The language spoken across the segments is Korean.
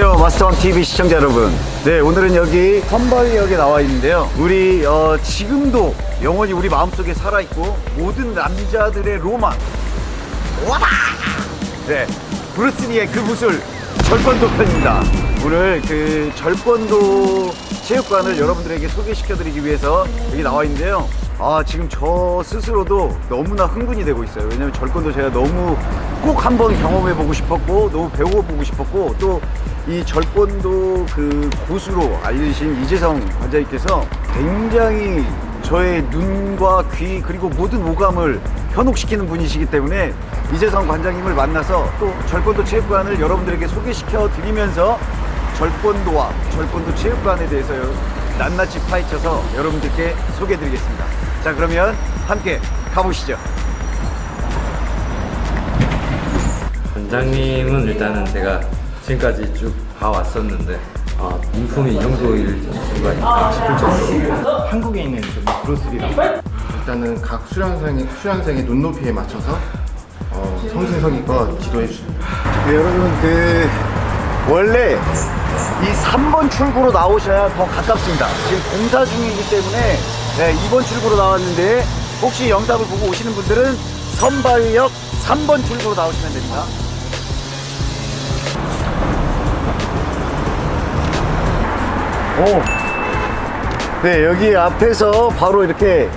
마스터원 TV 시청자 여러분. 네 오늘은 여기 선바위역에 나와 있는데요. 우리 어, 지금도 영원히 우리 마음속에 살아있고 모든 남자들의 로망. 와라 네 브루스리의 그 무술 절권도 편입니다. 오늘 그 절권도 체육관을 여러분들에게 소개시켜 드리기 위해서 여기 나와 있는데요. 아 지금 저 스스로도 너무나 흥분이 되고 있어요. 왜냐면 절권도 제가 너무 꼭 한번 경험해 보고 싶었고 너무 배워보고 싶었고 또 이 절권도 그 고수로 알려주신 이재성 관장님께서 굉장히 저의 눈과 귀 그리고 모든 오감을 현혹시키는 분이시기 때문에 이재성 관장님을 만나서 또 절권도 체육관을 여러분들에게 소개시켜 드리면서 절권도와 절권도 체육관에 대해서 낱낱이 파헤쳐서 여러분들께 소개해 드리겠습니다. 자 그러면 함께 가보시죠. 원장님은 일단은 제가 지금까지 쭉 봐왔었는데 아, 인품이 이 정도일 수가 있나 싶을 정도로 한국에 있는 좀 브루스리랑 일단은 각 수련생의, 수련생의 눈높이에 맞춰서 어, 성심성의껏 지도해 주십니다. 네, 여러분 그 원래 이 3번 출구로 나오셔야 더 가깝습니다. 지금 공사 중이기 때문에 네, 2번 출구로 나왔는데 혹시 영상을 보고 오시는 분들은 선바위역 3번 출구로 나오시면 됩니다. 오. 네 여기 앞에서 바로 이렇게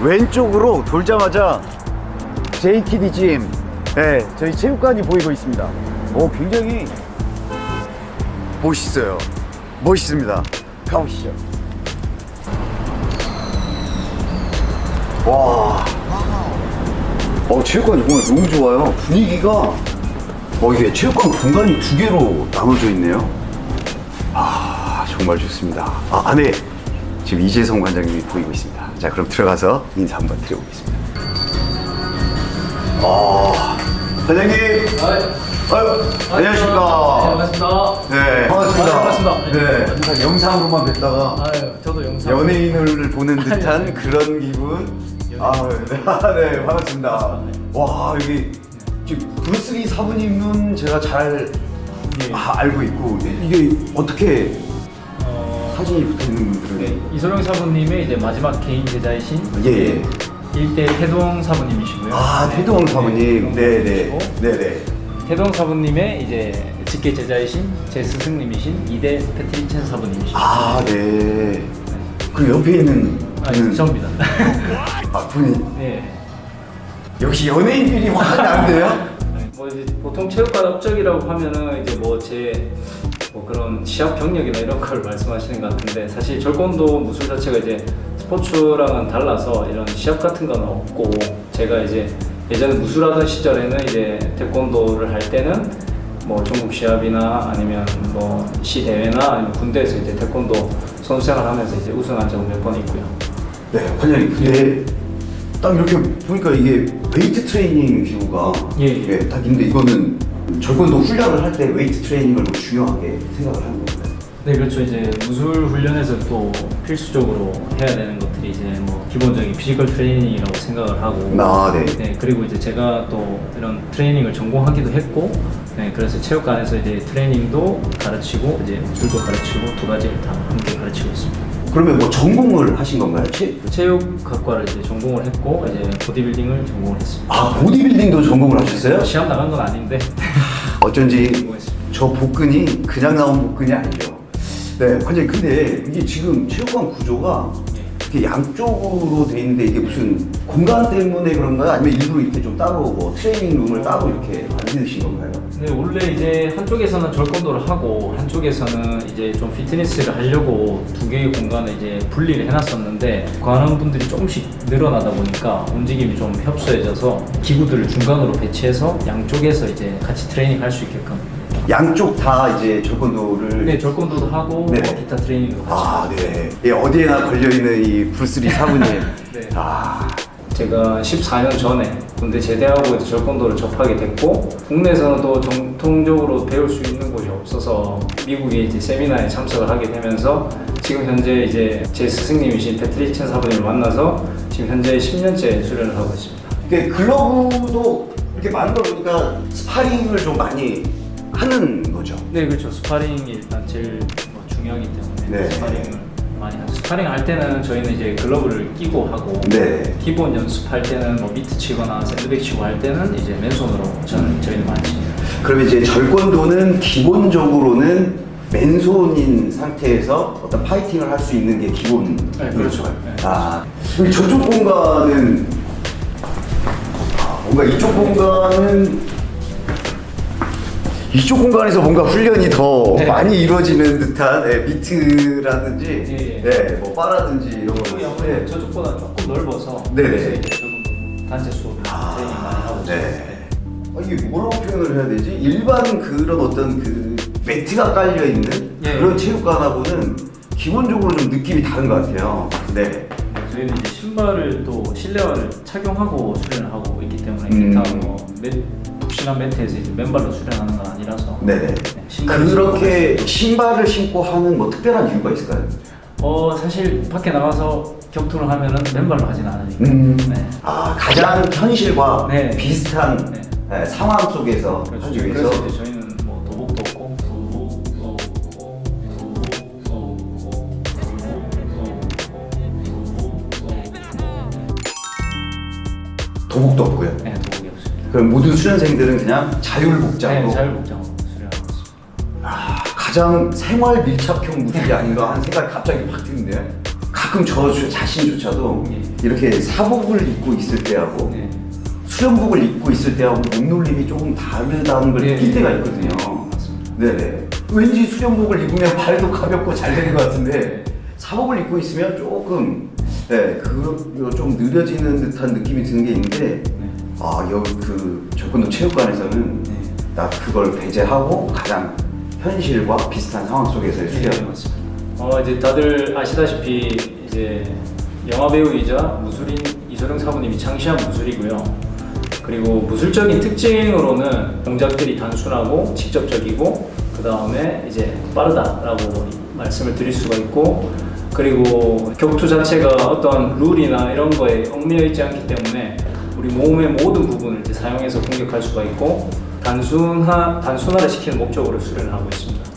왼쪽으로 돌자마자 JTD 짐 네, 저희 체육관이 보이고 있습니다. 오 굉장히 멋있어요. 멋있습니다. 가보시죠. 와. 어, 체육관이 정말 너무 좋아요. 분위기가 어, 이게 체육관 공간이 두 개로 나눠져 있네요. 아 정말 좋습니다. 아, 안에 지금 이재성 관장님이 보이고 있습니다. 자 그럼 들어가서 인사 한번 드려보겠습니다. 아 관장님 아유, 안녕하십니까. 반갑습니다. 네 반갑습니다. 아, 반갑습니다. 네. 항상 영상으로만 뵙다가 아유, 저도 영상. 연예인을 보는 듯한 그런 기분? 아, 네, 네 반갑습니다. 와 여기 지금 브루스리 사부님은 제가 잘 예. 아, 알고 있고 이게 어떻게 어, 사진이 붙어 있는 분들은 이소룡 사부님의 이제 마지막 개인 제자이신 예 예. 일대 태동 사부님이시고요. 아 네, 태동 사부님. 네, 네 네. 네네 태동 사부님의 이제 직계 제자이신 제 스승님이신 이대 패트리첸 사부님이시고. 아네 그리고 옆에 있는 아니, 분은 저입니다. 아 분이 네. 역시 연예인들이 확 나는데요 뭐 이제 보통 체육관 업적이라고 하면은 이제 뭐제 뭐 그런 시합 경력이나 이런 걸 말씀하시는 것 같은데 사실 절권도 무술 자체가 이제 스포츠랑은 달라서 이런 시합 같은 건 없고 제가 이제 예전에 무술하던 시절에는 이제 태권도를 할 때는 뭐 전국 시합이나 아니면 뭐 시 대회나 아니면 군대에서 이제 태권도 선수 생활하면서 이제 우승한 적은 몇 번 있고요. 네 관장님 근데 딱 이렇게 보니까 이게 웨이트 트레이닝 기구가 예, 예. 딱 있는데 이거는 절권도 훈련을 할 때 웨이트 트레이닝을 뭐 중요하게 생각을 건가요? 네 그렇죠. 이제 무술 훈련에서 또 필수적으로 해야 되는 것들이 이제 뭐 기본적인 physical 트레이닝이라고 생각을 하고. 아, 네. 네 그리고 이제 제가 또 이런 트레이닝을 전공하기도 했고 네 그래서 체육관에서 이제 트레이닝도 가르치고 이제 무술도 가르치고 두 가지를 다 함께 가르치고 있습니다. 그러면 뭐 전공을 하신 건가요? 체... 체육학과를 이제 전공을 했고 이제 보디빌딩을 전공을 했습니다. 아 보디빌딩도 전공을 하셨어요? 시합 나간 건 아닌데. 어쩐지 저 복근이 그냥 나온 복근이 아니죠 네 관장님 근데 이게 지금 체육관 구조가 이렇게 양쪽으로 돼 있는데 이게 무슨 공간 때문에 그런가요? 아니면 일부러 이렇게 좀 따로 뭐 트레이닝 룸을 따로 이렇게 만드신 건가요? 네, 원래 이제 한쪽에서는 절권도를 하고 한쪽에서는 이제 좀 피트니스를 하려고 두 개의 공간을 이제 분리를 해놨었는데 관원 분들이 조금씩 늘어나다 보니까 움직임이 좀 협소해져서 기구들을 중간으로 배치해서 양쪽에서 이제 같이 트레이닝 할 수 있게끔 양쪽 다 이제 절권도를 네, 절권도도 하고 네. 뭐 기타 트레이닝도 같이 아, 네. 예, 어디에나 걸려있는 이 브루스리 사부님. 네. 아, 제가 14년 전에 군대 제대하고 이제 절권도를 접하게 됐고 국내에서는 또 정통적으로 배울 수 있는 곳이 없어서 미국에 이제 세미나에 참석을 하게 되면서 지금 현재 이제 제 스승님이신 패트리첸 사부님을 만나서 지금 현재 10년째 수련을 하고 있습니다. 그 글러브도 이렇게 만들어 보니까 스파링을 좀 많이 하는 거죠. 네 그렇죠 스파링이 일단 제일 뭐 중요하기 때문에 네. 스파링을 많이 하죠 스파링 할 때는 저희는 이제 글러브를 끼고 하고 네. 기본 연습할 때는 뭐 미트 치거나 샌드백 치고 할 때는 이제 맨손으로 저는 저희는 많이 칩니다 그러면 이제 절권도는 기본적으로는 맨손인 상태에서 어떤 파이팅을 할 수 있는 게 기본. 네, 그렇죠. 네. 아, 그럼 저쪽 공간은 아, 뭔가 이쪽 공간은 이쪽 공간에서 뭔가 훈련이 더 네. 많이 이루어지는 듯한 네, 미트라든지, 예, 예. 네, 뭐 바라든지 이런 거. 아무래도 저쪽보다 조금 넓어서 네네. 조금 단체 수업을 트레이닝 많이 하고 있어요 네. 아, 이게 뭐라고 표현을 해야 되지? 일반 그런 어떤 그 매트가 깔려 있는 예. 그런 체육관하고는 기본적으로 좀 느낌이 다른 것 같아요. 네. 네, 저희는 이제 신발을 또 실내화를 착용하고 수련을 하고 있기 때문에 음. 기타 뭐 매, 푹신한 매트에서 이제 맨발로 수련하는 건 아니라서 네네. 네, 신발을 그렇게 신발을 신고 하는 뭐 특별한 이유가 있을까요? 어 사실 밖에 나가서 격투를 하면은 맨발로 하진 않으니까 음. 네. 아 가장 현실과 네. 비슷한 네. 네, 상황 속에서 그렇죠. 그래서 이제 저희는 뭐 도복도 없고 도복도 없고 도복도 없고 도복도 없고요. 네. 그럼 모든 수련생들은 그냥 자율복장으로 네, 자율복장으로 수련하고 있습니다. 아, 가장 생활 밀착형 무술이 아닌가 하는 생각이 갑자기 확 드는데요. 가끔 저 주- 자신조차도 네. 이렇게 사복을 입고 있을 때하고 네. 수련복을 입고 있을 때하고 몸놀림이 조금 다르다는 걸 네. 느낄 때가 있거든요. 맞습니다. 네네. 왠지 수련복을 입으면 발도 가볍고 잘 되는 것 같은데 사복을 입고 있으면 조금 네, 그 좀 느려지는 듯한 느낌이 드는 게 있는데 네. 아 여기 그 절권도 체육관에서는 네. 나 그걸 배제하고 가장 현실과 비슷한 상황 속에서의 네, 수련. 맞습니다. 어 이제 다들 아시다시피 이제 영화 배우이자 무술인 이소룡 사부님이 창시한 무술이고요. 그리고 무술적인 특징으로는 동작들이 단순하고 직접적이고 그 다음에 이제 빠르다라고 말씀을 드릴 수가 있고 그리고 격투 자체가 어떤 룰이나 이런 거에 얽매여 있지 않기 때문에 우리 몸의 모든 부분을 이제 사용해서 공격할 수가 있고 단순화 단순화를 시키는 목적으로 수련을 하고 있습니다.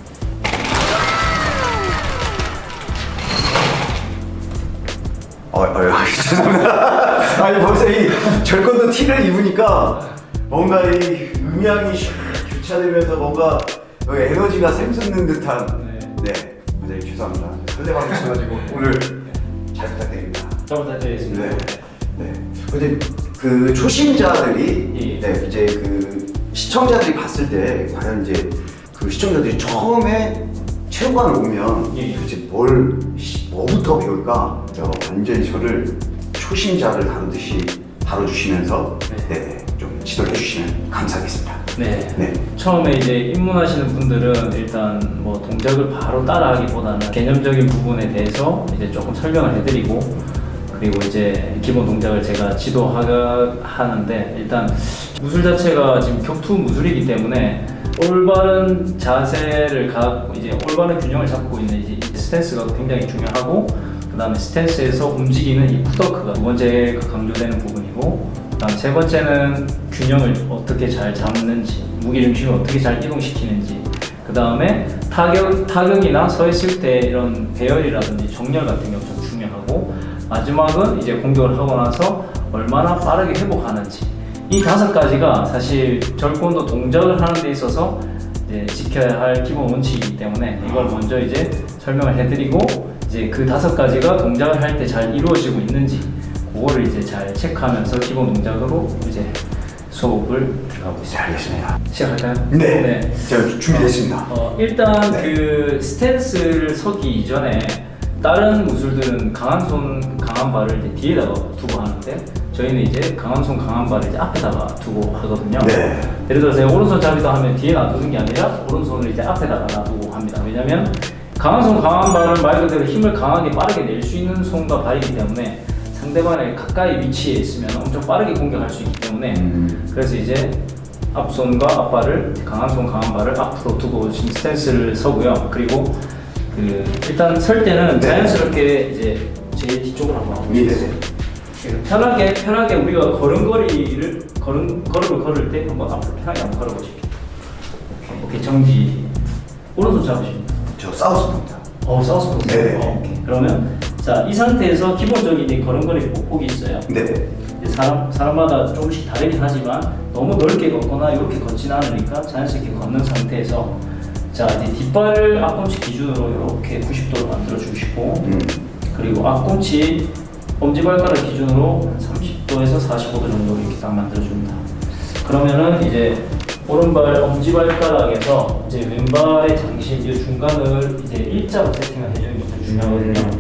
어, 어, 어, 죄송합니다. 아니 벌써 이 절권도 티를 입으니까 뭔가 이 음향이 샥 교차되면서 뭔가 에너지가 샘솟는 듯한. 네. 네, 굉장히 죄송합니다. 설레방 주셔가지고 오늘 잘 부탁드립니다. 잘 부탁드리겠습니다. 네. 네. 근데 그 초심자들이 예. 네, 이제 그 시청자들이 봤을 때 과연 이제 그 시청자들이 처음에 체육관을 오면 예, 예. 도대체 뭘 시- 뭐부터 배울까? 어, 완전히 저를 초심자를 다루듯이 다뤄주시면서 네. 네, 좀 지도해 주시면 감사하겠습니다. 네. 네. 처음에 이제 입문하시는 분들은 일단 뭐 동작을 바로 따라하기보다는 개념적인 부분에 대해서 이제 조금 설명을 해드리고 그리고 이제 기본 동작을 제가 지도하는데 일단 무술 자체가 지금 격투 무술이기 때문에 올바른 자세를 갖고 이제 올바른 균형을 잡고 있는 이제 이 스탠스가 굉장히 중요하고 그 다음에 스탠스에서 움직이는 이 푸더크가 두 번째 강조되는 부분이고 그 다음 세 번째는 균형을 어떻게 잘 잡는지 무게중심을 어떻게 잘 이동시키는지 그 다음에 타격, 타격이나 서 있을 때 이런 배열이라든지 정렬 같은 경우 좀 중요하고 마지막은 이제 공격을 하고 나서 얼마나 빠르게 회복하는지 이 다섯 가지가 사실 절권도 동작을 하는 데 있어서 이제 지켜야 할 기본 원칙이기 때문에 이걸 먼저 이제 설명을 해드리고 이제 그 다섯 가지가 동작을 할 때 잘 이루어지고 있는지 그거를 이제 잘 체크하면서 기본 동작으로 이제 수업을 들어가고 있습니다. 알겠습니다. 시작할까요? 네, 제가 준비됐습니다. 어, 일단 네. 그 스탠스를 서기 이전에 다른 무술들은 강한 손, 강한 발을 이제 뒤에다가 두고 하는데 저희는 이제 강한 손, 강한 발을 이제 앞에다가 두고 하거든요. 네. 예를 들어서 제가 오른손 잡이다 하면 뒤에 놔두는 게 아니라 오른손을 이제 앞에다가 놔두고 합니다. 왜냐면 강한 손, 강한 발은 말 그대로 힘을 강하게 빠르게 낼 수 있는 손과 발이기 때문에 상대방의 가까이 위치에 있으면 엄청 빠르게 공격할 수 있기 때문에 음. 그래서 이제 앞손과 앞발을 강한 손 강한 발을 앞으로 두고 지금 스탠스를 서고요. 그리고 그 일단 설 때는 네. 자연스럽게 이제 제일 뒤쪽으로 한번 네, 네. 네. 편하게 편하게 우리가 걸음걸이를 걸음 걸음을 걸을 때 한번 앞으로 편하게 한번 걸어보실게요. 오케이 정지 오른손 잡으십니다. 저 사우스입니다. 어, 사우스 포스. 네네. 어, 오케이. 그러면 자, 이 상태에서 기본적인 이 걸음걸이 폭폭이 있어요. 네. 사람, 사람마다 조금씩 다르긴 하지만 너무 넓게 걷거나 이렇게 걷진 않으니까 자연스럽게 걷는 상태에서 자 뒷발을 앞꿈치 기준으로 이렇게 90도로 만들어 주시고 음. 그리고 앞꿈치 엄지발가락 기준으로 한 30도에서 45도 정도 이렇게 딱 만들어 줍니다. 그러면은 이제 오른발 엄지발가락에서 이제 왼발의 장신 이 중간을 이제 일자로 세팅을 해주는 것도 중요하거든요.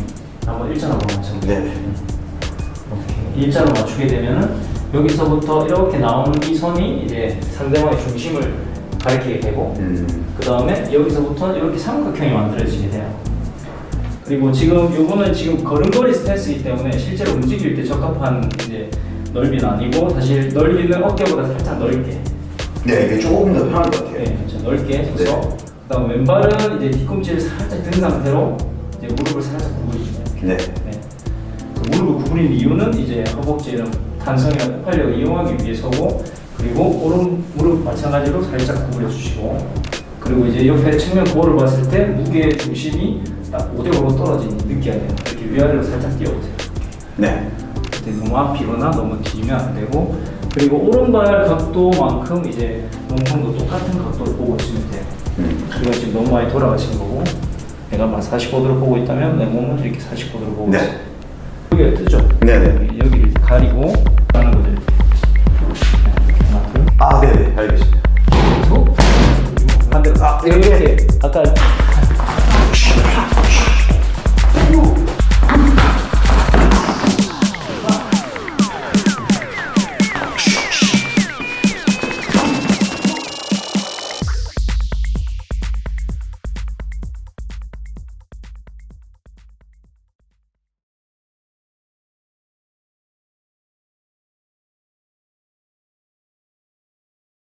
한번 일자로 맞춰볼게요. 네. 일자로 맞추게 되면은 여기서부터 이렇게 나오는 이 선이 이제 상대방의 중심을 가리키게 되고 음. 그 다음에 여기서부터 이렇게 삼각형이 만들어지게 돼요. 그리고 지금 요거는 지금 걸음걸이 스탠스이기 때문에 실제로 움직일 때 적합한 이제 넓이는 아니고 사실 넓이는 어깨보다 살짝 넓게 네, 이게 조금 더 편할 것 같아요. 네, 그렇죠. 넓게 해서 네. 그다음 왼발은 이제 뒤꿈치를 살짝 든 상태로 이제 무릎을 살짝 구부리시면 네. 네. 그 무릎을 구부린 이유는 이제 허벅지 이런 탄성이나 폭발력을 이용하기 위해서고 그리고 오른 무릎 마찬가지로 살짝 구부려 주시고 그리고 이제 옆에 측면 거울을 봤을 때 무게 중심이 딱 5대5로 떨어지는 느껴야 돼요. 이렇게 위아래로 살짝 띄워보세요. 네. 그때 너무 앞이거나 너무 뒤면 안 되고 그리고 오른발 각도만큼 이제 몸통도 똑같은 각도를 보고 있으면 돼요. 음. 이건 지금 너무 많이 돌아가신 거고 내가 막 45도를 보고 있다면 내 몸은 이렇게 45도를 보고 네. 있어. 여기가 뜨죠? 네네. 여기- 여기를 가리고 하는 거죠. 이렇게. 하나, 둘, 아, 네네. 알겠습니다. 셋, 반대로. 아, 이렇게 아까 Shh.